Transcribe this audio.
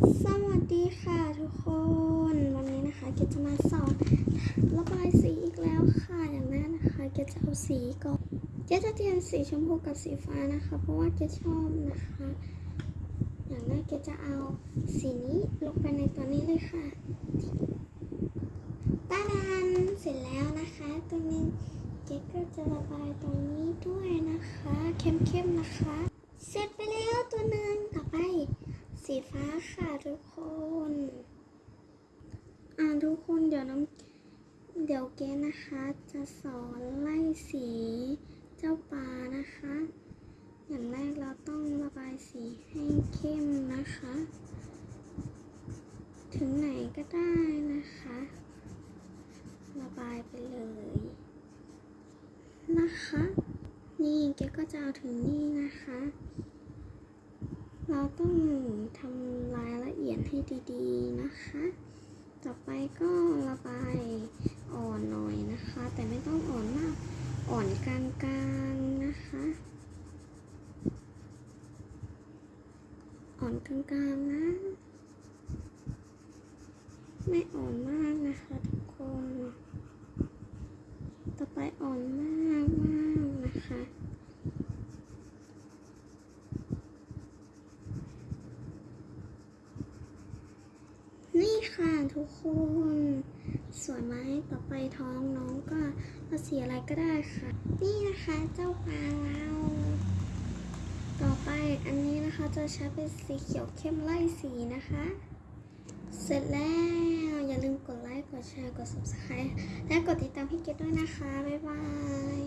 สวัสดีค่ะทุกคน วันนี้นะคะเกจะมาสอนระบายสีอีกแล้วค่ะอย่างแรกนะคะเกจะเอาสีก่อนเกจะเตรียมสีชมพูกับสีฟ้านะคะ เพราะว่าเกชอบนะคะ อย่างแรกเกจะเอาสีนี้ลงไปในตัวนี้เลยค่ะตาดานเสร็จแล้วนะคะตัวนี้เกดก็จะระบายตรงนี้ด้วยนะคะ เข้มๆนะคะ เสร็จไปแล้วตัวหนึ่งต่อไป สีฟ้าค่ะทุกคน อ่าทุกคนเดี๋ยวน้ำเดี๋ยวเกนะคะ จะสอนไล่สีเจ้าปลานะคะ อย่างแรกเราต้องระบายสีให้เข้มนะคะ ถึงไหนก็ได้นะคะ ระบายไปเลย นะคะ นี่เกก็จะเอาถึงนี่นะคะ เราต้องทำรายละเอียดให้ดีๆนะคะ ต่อไปก็ระบายอ่อนหน่อยนะคะ แต่ไม่ต้องอ่อนมาก อ่อนกลางๆนะคะ อ่อนกลางๆนะ ไม่อ่อนมากนะคะทุกคน ต่อไปอ่อนมากมากๆนะคะ นี่ ค่ะทุกคนสวยไหมต่อไปท้องน้องก็เอาสีอะไรก็ได้ค่ะ นี่นะคะเจ้าปลาเราต่อไปอันนี้นะคะจะใช้เป็นสีเขียวเข้มไล่สีนะคะ เสร็จแล้วอย่าลืมกดไลค์กดแชร์กด subscribe และกดติดตามพี่เกดด้วยนะคะ บ๊ายบาย